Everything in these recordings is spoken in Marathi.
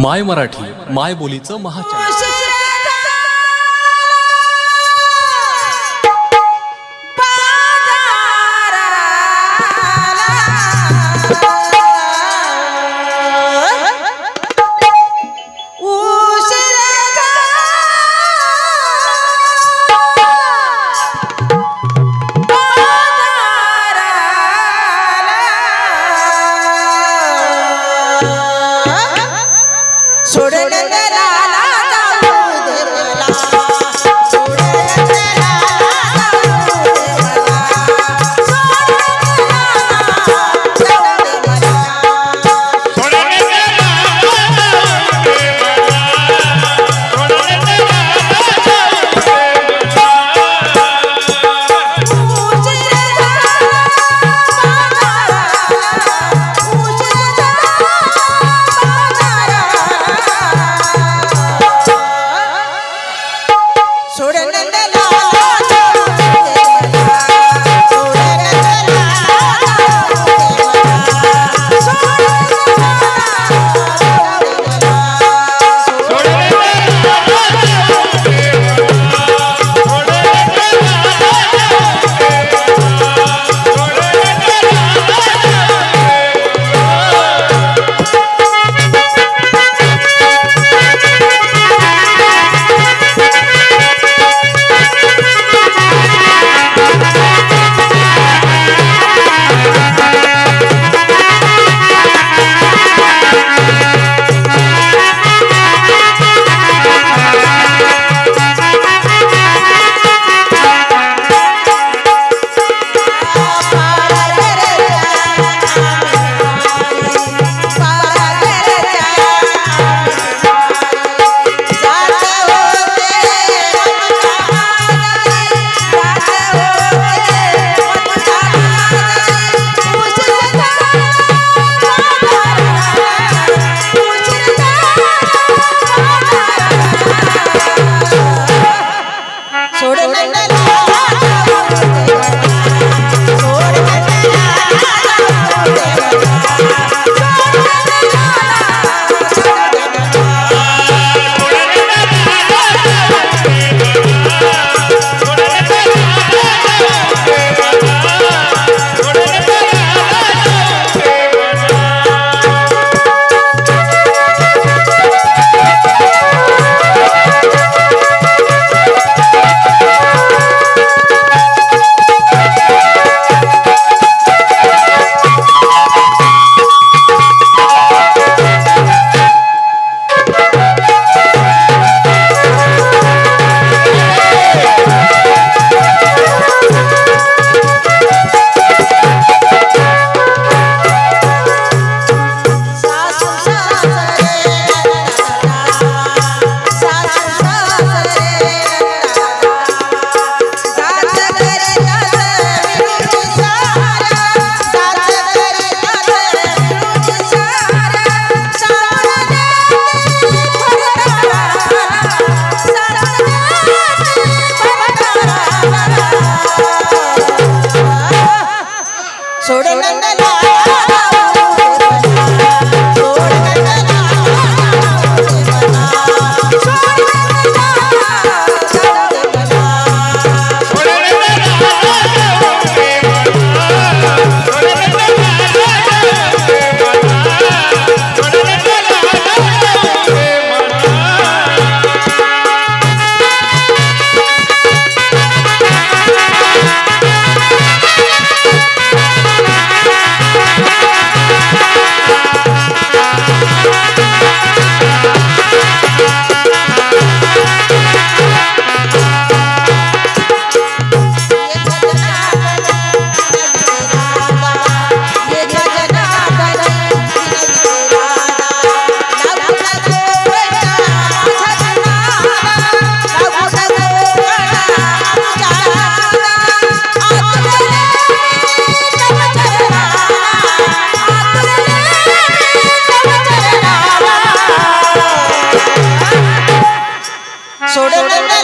माय मराठी माय बोलीचं महाचॅनल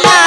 la